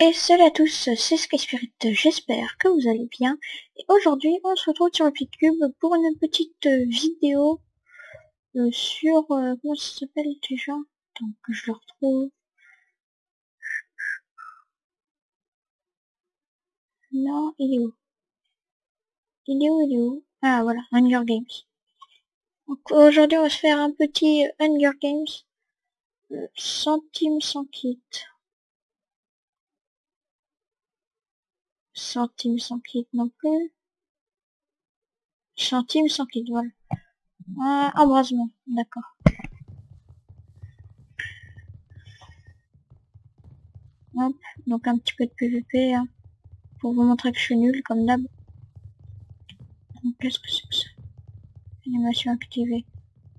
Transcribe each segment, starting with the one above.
Et salut à tous, c'est Sky Spirit, j'espère que vous allez bien. Et aujourd'hui, on se retrouve sur le Cube pour une petite vidéo euh, sur... Euh, comment ça s'appelle déjà? Donc je le retrouve. Non, il est où? Il est où, il est où? Ah voilà, Hunger Games. Donc aujourd'hui, on va se faire un petit Hunger Games. Euh, centime sans kit. Centime sans kit non plus. Centime sans kit, voilà. Ah, embrasement, d'accord. Hop, donc un petit peu de PVP, hein, pour vous montrer que je suis nul, comme d'hab. Qu'est-ce que c'est que ça? Animation activée.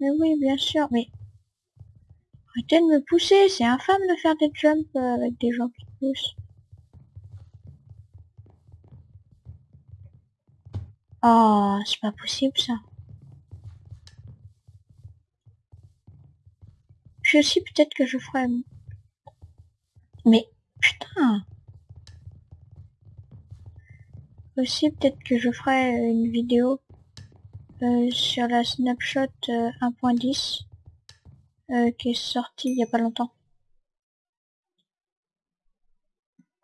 Mais oui, bien sûr, mais... Arrêtez de me pousser, c'est infâme de faire des jumps euh, avec des gens qui poussent. Oh, c'est pas possible ça. Je aussi peut-être que je ferai... Mais, putain Aussi peut-être que je ferai une vidéo euh, sur la snapshot 1.10 euh, euh, qui est sortie il y a pas longtemps.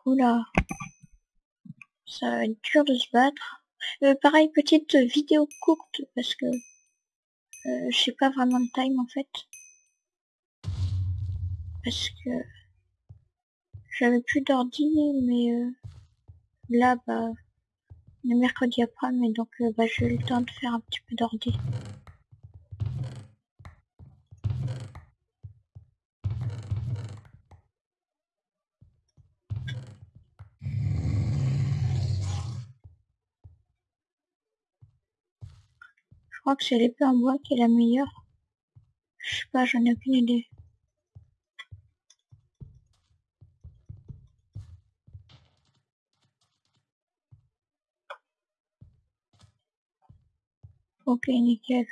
Oula. Ça va être dur de se battre. Euh, pareil, petite vidéo courte parce que euh, je sais pas vraiment le time en fait. Parce que j'avais plus d'ordi, mais euh, là, bah, le mercredi après, mais donc bah, j'ai eu le temps de faire un petit peu d'ordi. Crois que c'est l'épée en bois qui est la meilleure. Je sais pas, j'en ai aucune idée. Ok, nickel.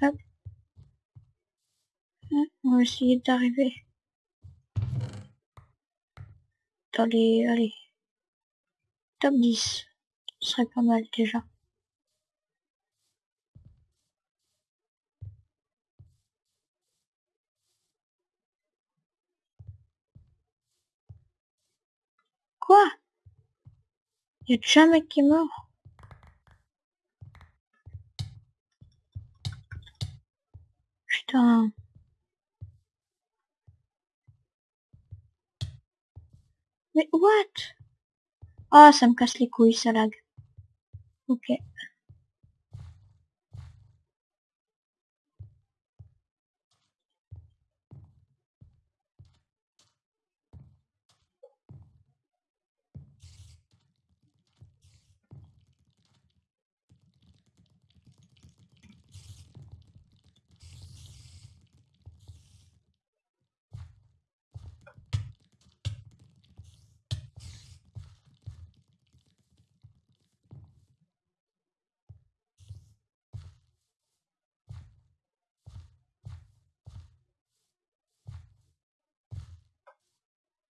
Hop. Hein, on va essayer d'arriver dans les... Allez. Top 10. Ce serait pas mal déjà. Quoi? Y'a déjà un mec qui est mort Putain. Mais what? Ah, ça me casse les couilles, ça lag. Ok.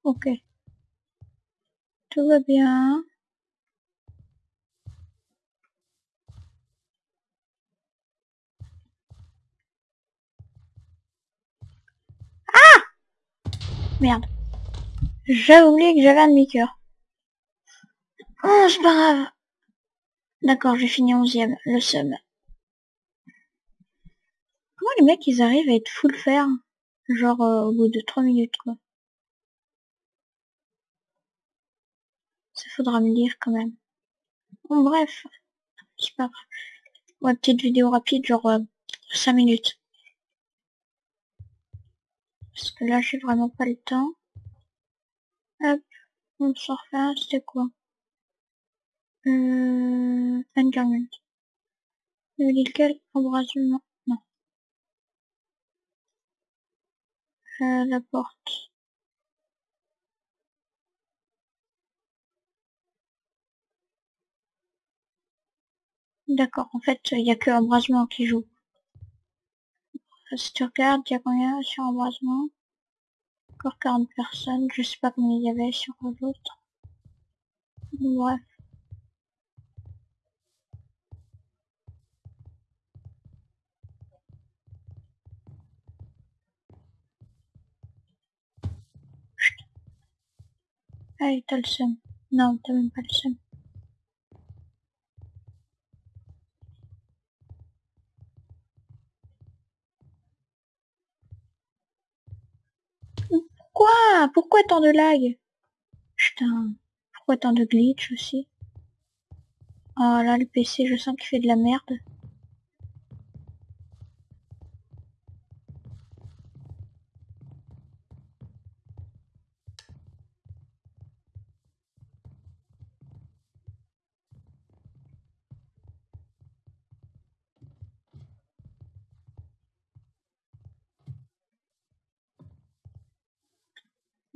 Ok. Tout va bien. Ah Merde. J'ai oublié que j'avais un demi-cœur. Oh, c'est pas grave. D'accord, j'ai fini 11ème, le seum. Comment les mecs ils arrivent à être full fer Genre euh, au bout de 3 minutes quoi. Faudra me dire quand même. Bon bref, c'est pas grave. Petite vidéo rapide, genre 5 euh, minutes. Parce que là j'ai vraiment pas le temps. Hop, on s'en refait c'était quoi? Euh, Enderman. lequel embrasement Non. Euh, la porte. D'accord, en fait, il n'y a que embrasement qui joue. Si tu regardes, il y a combien sur embrasement encore 40 personnes. Je sais pas combien il y avait sur l'autre. Bref. Allez, t'as le seum. Non, t'as même pas le seum. Quoi Pourquoi tant de lag Putain, pourquoi tant de glitch aussi? Oh là, le PC, je sens qu'il fait de la merde.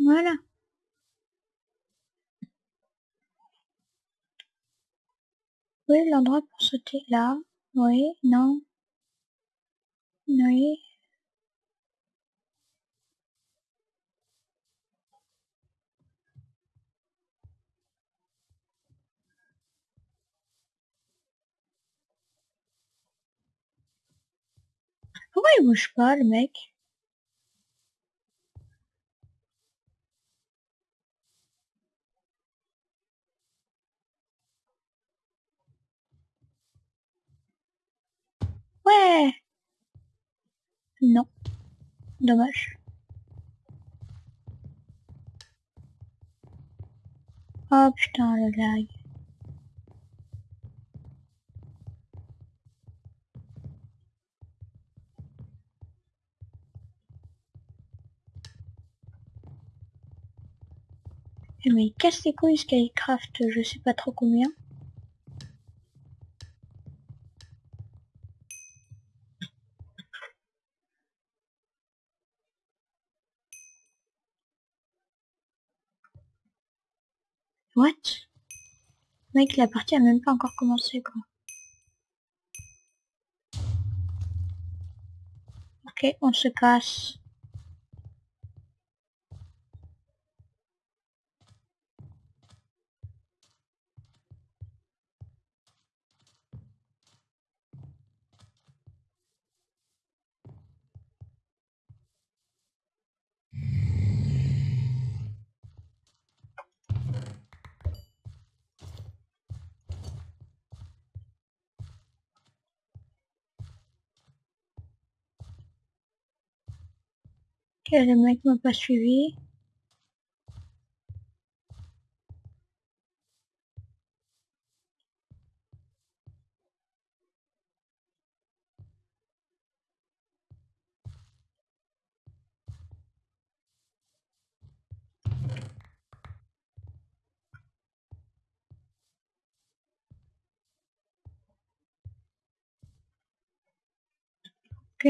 Voilà. Oui, l'endroit pour sauter? Là? Oui, non? Oui? Pourquoi il bouge pas, le mec? Non. Dommage. Oh putain, le lag. Eh, mais il casse les couilles Skycraft, je sais pas trop combien. What Mec, la partie a même pas encore commencé, quoi. Ok, on se casse. Ok, le mec m'a pas suivi. Ok.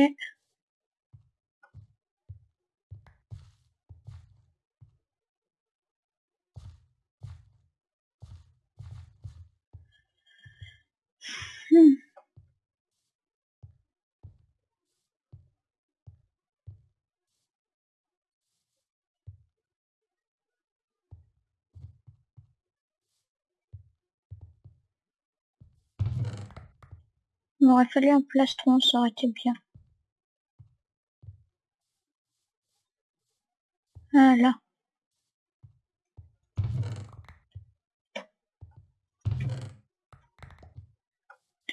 Il m'aurait fallu un plastron, ça aurait été bien. Ah.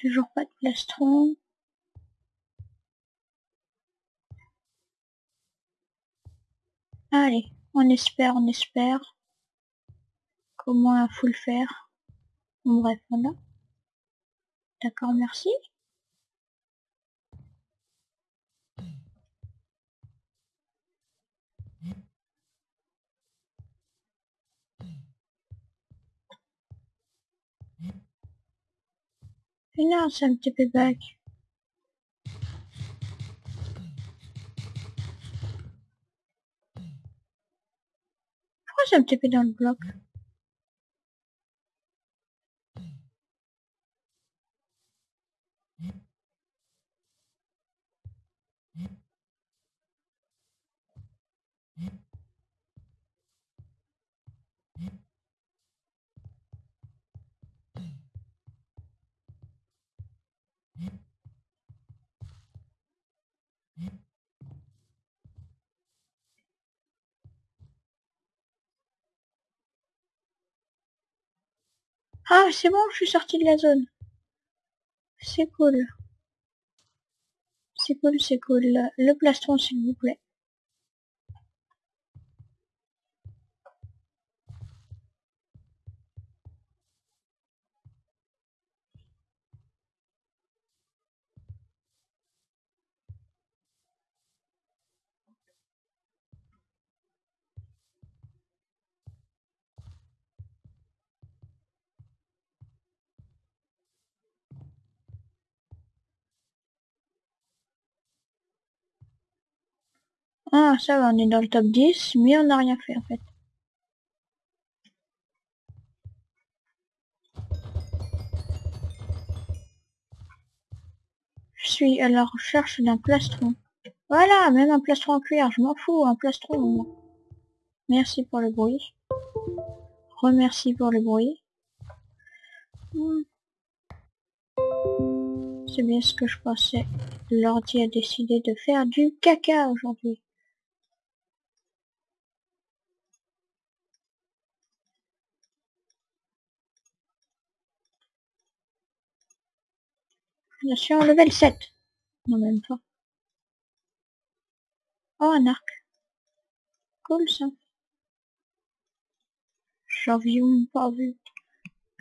Toujours pas de plastron. Allez, on espère, on espère. Comment un full faire? Bon, Bref, voilà. D'accord, merci. Et non, ça me TP back. Pourquoi ça me TP dans Ah, c'est bon, je suis sorti de la zone. C'est cool. C'est cool, c'est cool. Le plastron, s'il vous plaît. Ah, ça va, on est dans le top 10, mais on n'a rien fait en fait. Je suis à la recherche d'un plastron. Voilà, même un plastron en cuir, je m'en fous, un plastron. Merci pour le bruit. Remercie pour le bruit. Hmm. C'est bien ce que je pensais. L'ordi a décidé de faire du caca aujourd'hui. Je suis level 7. Non, même pas. Oh, un arc. Cool, ça. J'avais pas vu.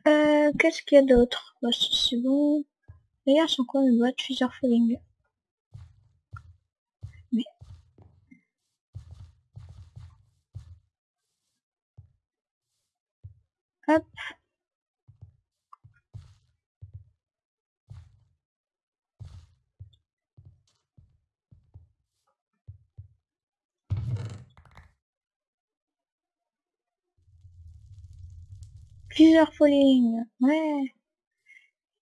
Euh, qu'est-ce qu'il y a d'autre? Bah, C'est bon. D'ailleurs, sont quoi mes boîtes Feather Falling Mais... Hop. Plusieurs Falling, ouais.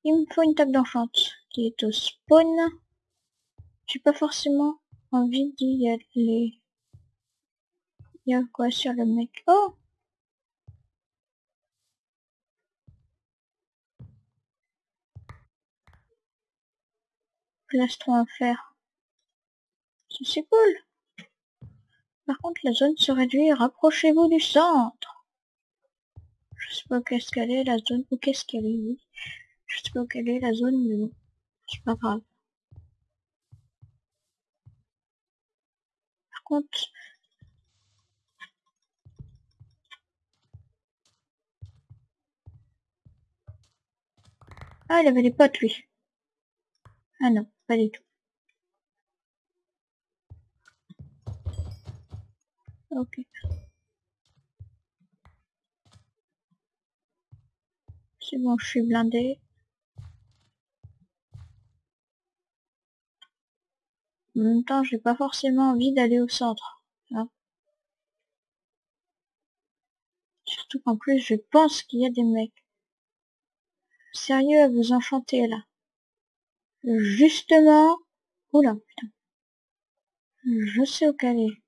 Il me faut une table d'enchante qui est au spawn. J'ai pas forcément envie d'y aller. Il y a quoi sur le mec? Oh Plastron à faire. C'est cool. Par contre, la zone se réduit. Rapprochez-vous du centre. Je sais pas qu'est-ce qu'elle est la zone ou qu'est-ce qu'elle est. Je sais pas quelle est la zone, mais bon, c'est pas grave. Par contre, Ah, il avait des potes, lui. Ah non, pas du tout. Ok. C'est bon, je suis blindé. En même temps, j'ai pas forcément envie d'aller au centre. Hein. Surtout qu'en plus, je pense qu'il y a des mecs. Sérieux à vous enchanter là. Justement... Oula, putain. Je sais où qu'elle.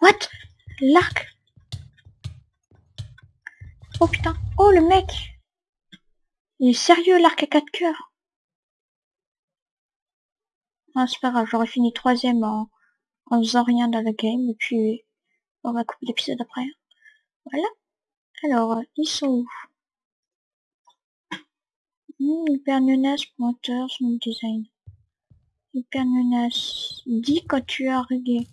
What? L'arc Oh putain Oh le mec Il est sérieux l'arc à quatre cœurs Ah c'est pas grave, j'aurais fini troisième en, en faisant rien dans le game et puis on va couper l'épisode après. Voilà. Alors, ils sont où? Hmm, Hyper pointeur, son design. Hyper Dis quand tu as réglé.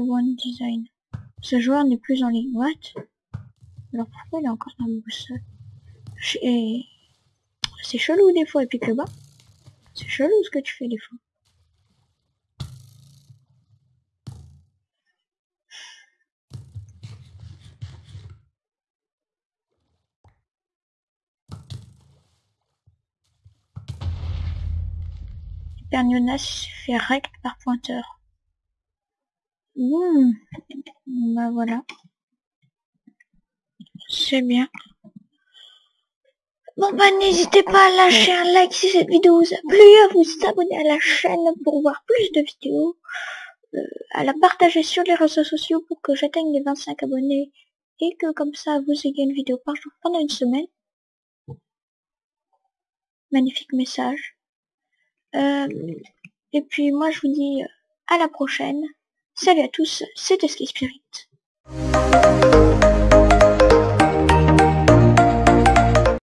One Design. Ce joueur n'est plus en ligne. What? Alors pourquoi il est encore dans le boussole C'est chelou des fois, et puis que bas. C'est chelou ce que tu fais des fois. Hyper fait rect par pointeur. Mmh. Bah voilà. C'est bien. Bon bah n'hésitez pas à lâcher un like si cette vidéo vous a plu, à vous abonner à la chaîne pour voir plus de vidéos. à la partager sur les réseaux sociaux pour que j'atteigne les 25 abonnés et que comme ça vous ayez une vidéo par jour pendant une semaine. Magnifique message. Euh, et puis moi je vous dis à la prochaine. Salut à tous, c'était Sky Spirit.